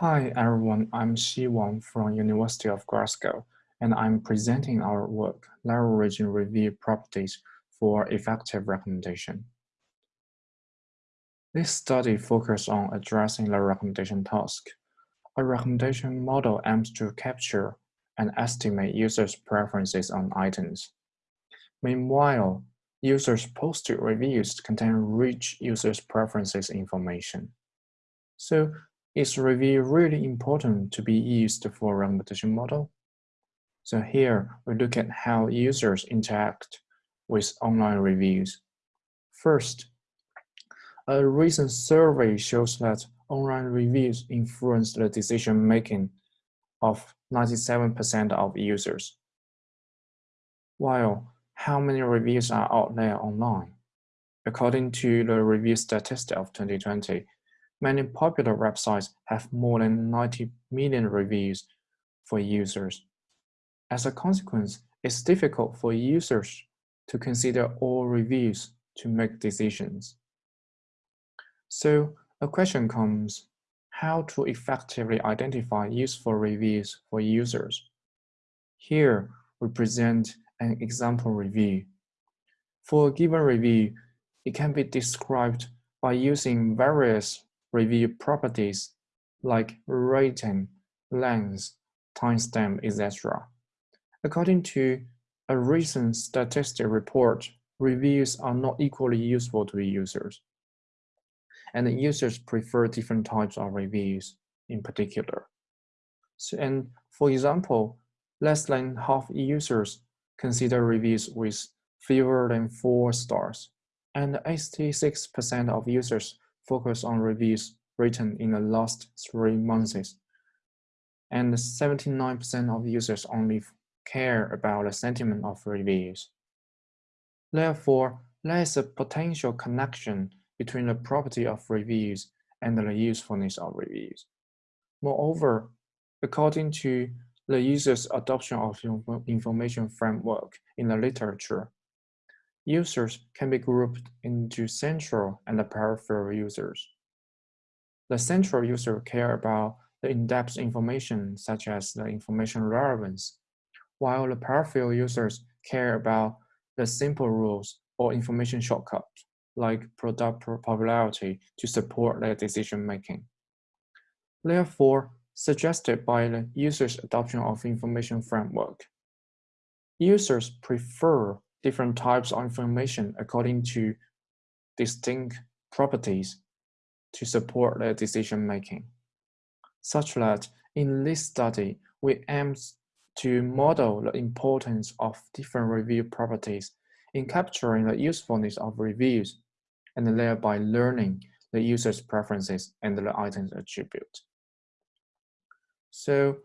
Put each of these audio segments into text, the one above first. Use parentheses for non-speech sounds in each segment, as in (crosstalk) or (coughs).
Hi everyone, I'm Xi Wang from University of Glasgow, and I'm presenting our work, Leveraging Review Properties for Effective Recommendation. This study focuses on addressing the recommendation task. A recommendation model aims to capture and estimate users' preferences on items. Meanwhile, users' posted reviews contain rich users' preferences information. So is review really important to be used for recommendation model? So here we look at how users interact with online reviews. First, a recent survey shows that online reviews influence the decision making of 97% of users. While how many reviews are out there online? According to the review statistic of 2020, Many popular websites have more than 90 million reviews for users. As a consequence, it's difficult for users to consider all reviews to make decisions. So a question comes, how to effectively identify useful reviews for users? Here, we present an example review. For a given review, it can be described by using various review properties like rating, length, timestamp, etc. According to a recent statistic report, reviews are not equally useful to users. And users prefer different types of reviews in particular. So, and for example, less than half users consider reviews with fewer than four stars, and 86% of users focus on reviews written in the last three months. And 79% of users only care about the sentiment of reviews. Therefore, there is a potential connection between the property of reviews and the usefulness of reviews. Moreover, according to the user's adoption of information framework in the literature, Users can be grouped into central and peripheral users. The central user care about the in-depth information such as the information relevance, while the peripheral users care about the simple rules or information shortcuts like product popularity to support their decision making. Therefore, suggested by the user's adoption of information framework, users prefer different types of information according to distinct properties to support their decision making. Such that in this study, we aim to model the importance of different review properties in capturing the usefulness of reviews and thereby learning the user's preferences and the item's attribute. So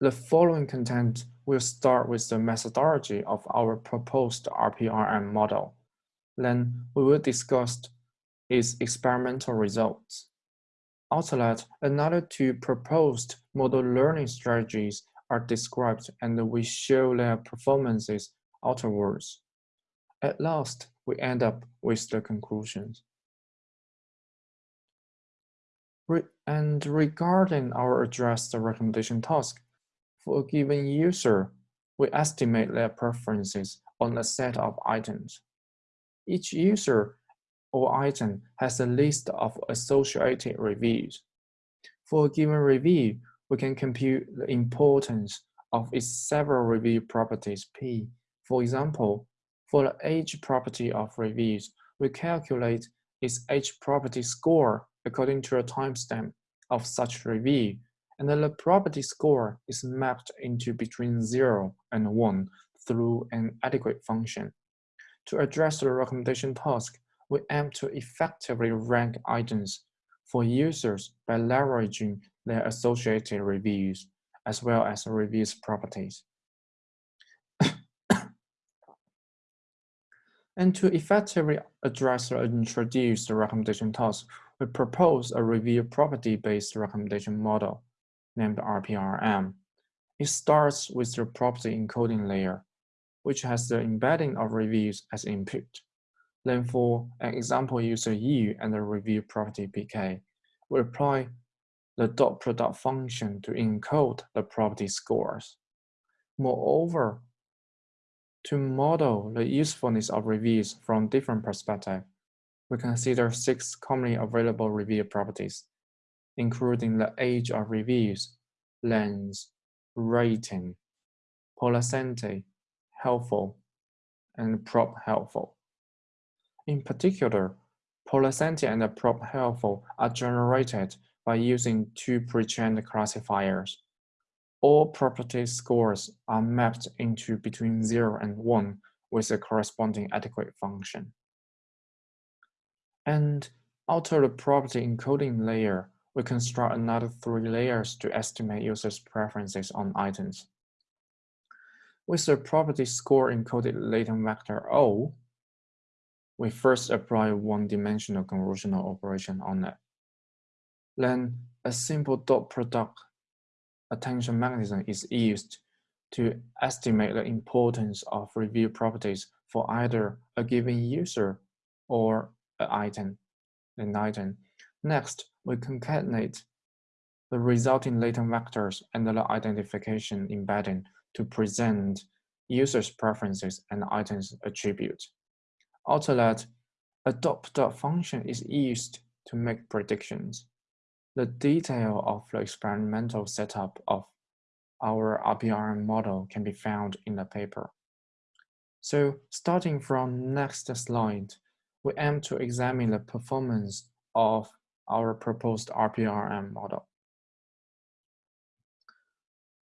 the following content will start with the methodology of our proposed RPRM model. Then we will discuss its experimental results. That, another two proposed model learning strategies are described and we show their performances afterwards. At last, we end up with the conclusions. Re and regarding our address the recommendation task, for a given user, we estimate mm-hmm. their preferences on a set of items. Each user or item has a list of associated reviews. For a given review, we can compute the importance of its several review properties P. For example, for the age property of reviews, we calculate its age property score according to a timestamp of such review and the property score is mapped into between 0 and 1 through an adequate function. To address the recommendation task, we aim to effectively rank items for users by leveraging their associated reviews, as well as reviews properties. (coughs) and to effectively address or introduce the recommendation task, we propose a review property-based recommendation model named RPRM. It starts with the property encoding layer, which has the embedding of reviews as input. Then for an example user U and the review property PK, we apply the dot product function to encode the property scores. Moreover, to model the usefulness of reviews from different perspectives, we consider six commonly available review properties, including the age of reviews, length, rating, polacentity, helpful, and prop helpful. In particular, polacentity and prop helpful are generated by using two pre-trained classifiers. All property scores are mapped into between 0 and 1 with a corresponding adequate function. And out of the property encoding layer, we construct another three layers to estimate users' preferences on items. With the property score encoded latent vector O, we first apply one-dimensional convolutional operation on it. Then a simple dot product attention mechanism is used to estimate the importance of review properties for either a given user or an item, an item. Next, we concatenate the resulting latent vectors and the identification embedding to present users' preferences and items attributes. After that, a dot product function is used to make predictions. The detail of the experimental setup of our RPRM model can be found in the paper. So starting from next slide, we aim to examine the performance of our proposed RPRM model.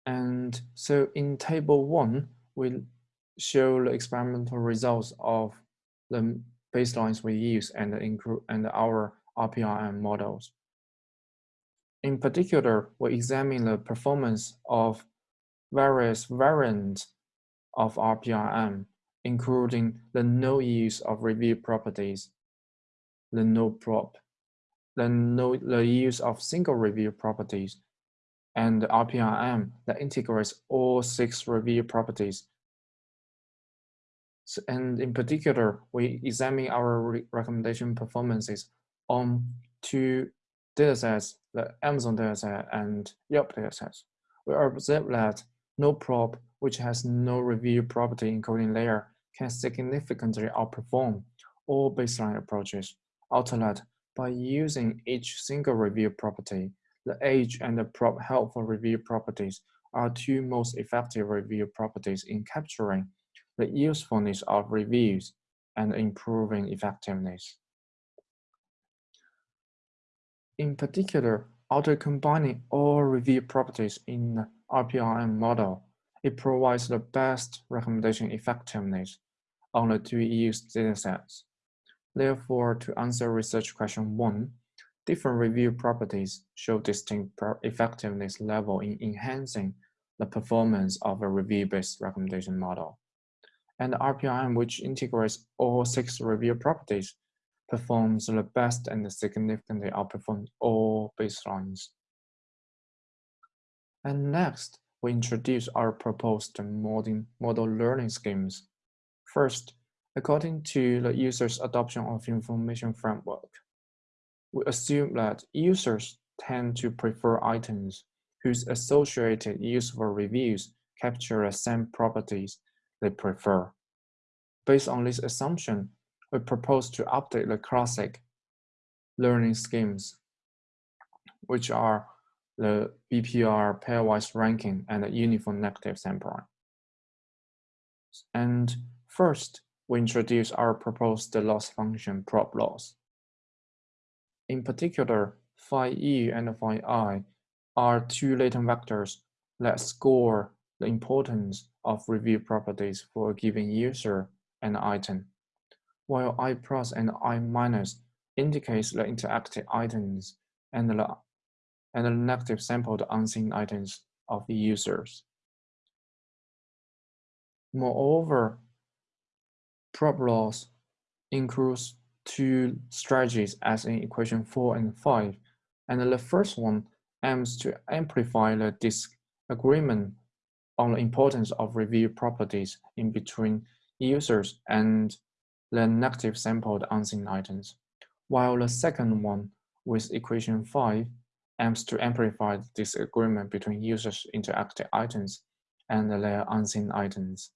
And so in table one, we show the experimental results of the baselines we use and, and our RPRM models. In particular, we examine the performance of various variants of RPRM, including the no use of review properties, the no prop, the, the use of single review properties, and RPRM that integrates all six review properties. So, and in particular, we examine our re recommendation performances on two datasets, the Amazon dataset and Yelp dataset, we observe that no prop, which has no review property encoding layer, can significantly outperform all baseline approaches. That, by using each single review property, the age and the prop helpful review properties are two most effective review properties in capturing the usefulness of reviews and improving effectiveness. In particular, after combining all review properties in the RPRM model, it provides the best recommendation effectiveness on the two used datasets. Therefore, to answer research question one, different review properties show distinct effectiveness level in enhancing the performance of a review-based recommendation model. And RPRM, which integrates all six review properties, performs the best and significantly outperforms all baselines. And next, we introduce our proposed model learning schemes. First, according to the user's adoption of information framework, we assume that users tend to prefer items whose associated useful reviews capture the same properties they prefer. Based on this assumption, we propose to update the classic learning schemes, which are the BPR pairwise ranking and the uniform negative sampling. And first, we introduce our proposed loss function prop loss. In particular, phi e and phi i are two latent vectors that score the importance of review properties for a given user and item while I plus and I minus indicates the interactive items and the, and the negative sampled unseen items of the users. Moreover, prop loss includes two strategies as in equation 4 and 5, and the first one aims to amplify the disagreement on the importance of review properties in between users and the negative sampled unseen items, while the second one with equation 5 aims to amplify the disagreement between users' interactive items and their unseen items.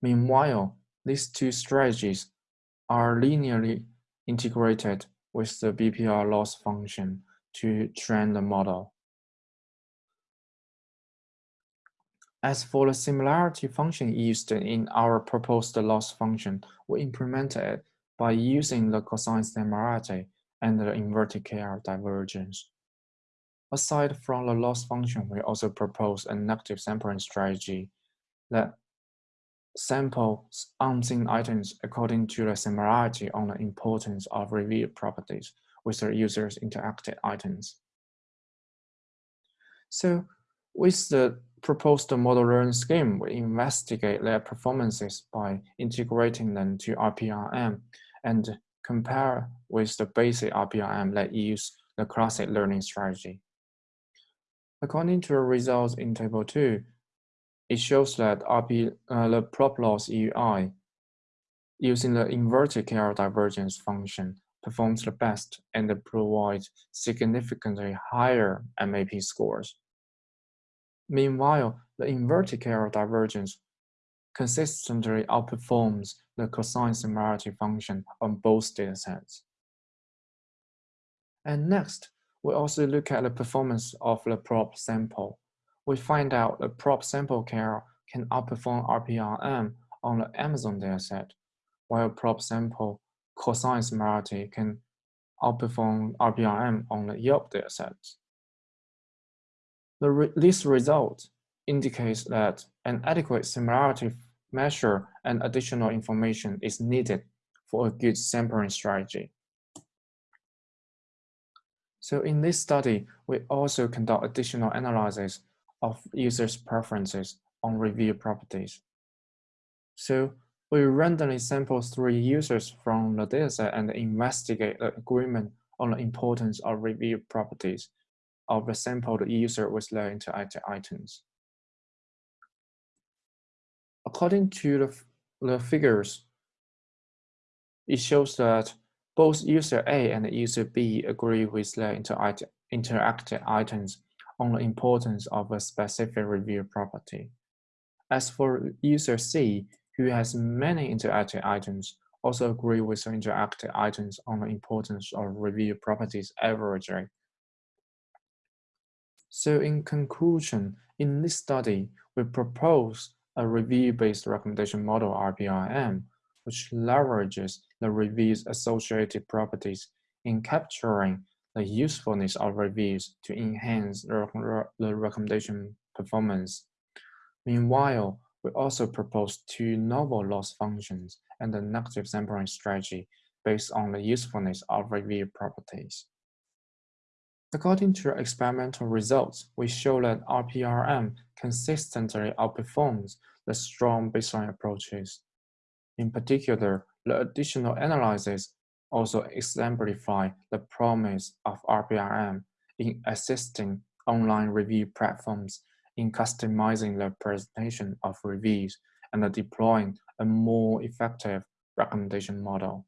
Meanwhile, these two strategies are linearly integrated with the BPR loss function to train the model. As for the similarity function used in our proposed loss function, we implemented it by using the cosine similarity and the inverted KL divergence. Aside from the loss function, we also propose a negative sampling strategy that samples unseen items according to the similarity on the importance of review properties with the user's interacted items. So with the proposed model learning scheme, we investigate their performances by integrating them to RPRM and compare with the basic RPRM that use the classic learning strategy. According to the results in Table 2, it shows that RP, uh, the prop loss UI using the inverted KL divergence function performs the best and provides significantly higher MAP scores. Meanwhile, the inverted KL divergence consistently outperforms the cosine similarity function on both datasets. And next, we also look at the performance of the prop sample. We find out the prop sample KL can outperform RPRM on the Amazon dataset, while prop sample cosine similarity can outperform RPRM on the Yelp dataset. Re this result indicates that an adequate similarity measure and additional information is needed for a good sampling strategy. So in this study, we also conduct additional analysis of users' preferences on review properties. So we randomly sample three users from the dataset and investigate the agreement on the importance of review properties of the sampled user with their interactive items. According to the, the figures, it shows that both user A and user B agree with their interactive items on the importance of a specific review property. As for user C, who has many interactive items, also agree with the interactive items on the importance of review properties averaging. So in conclusion, in this study, we propose a review-based recommendation model RPRM, which leverages the review's associated properties in capturing the usefulness of reviews to enhance the recommendation performance. Meanwhile, we also propose two novel loss functions and a negative sampling strategy based on the usefulness of review properties. According to experimental results, we show that RPRM consistently outperforms the strong baseline approaches. In particular, the additional analysis also exemplify the promise of RPRM in assisting online review platforms in customizing the presentation of reviews and deploying a more effective recommendation model.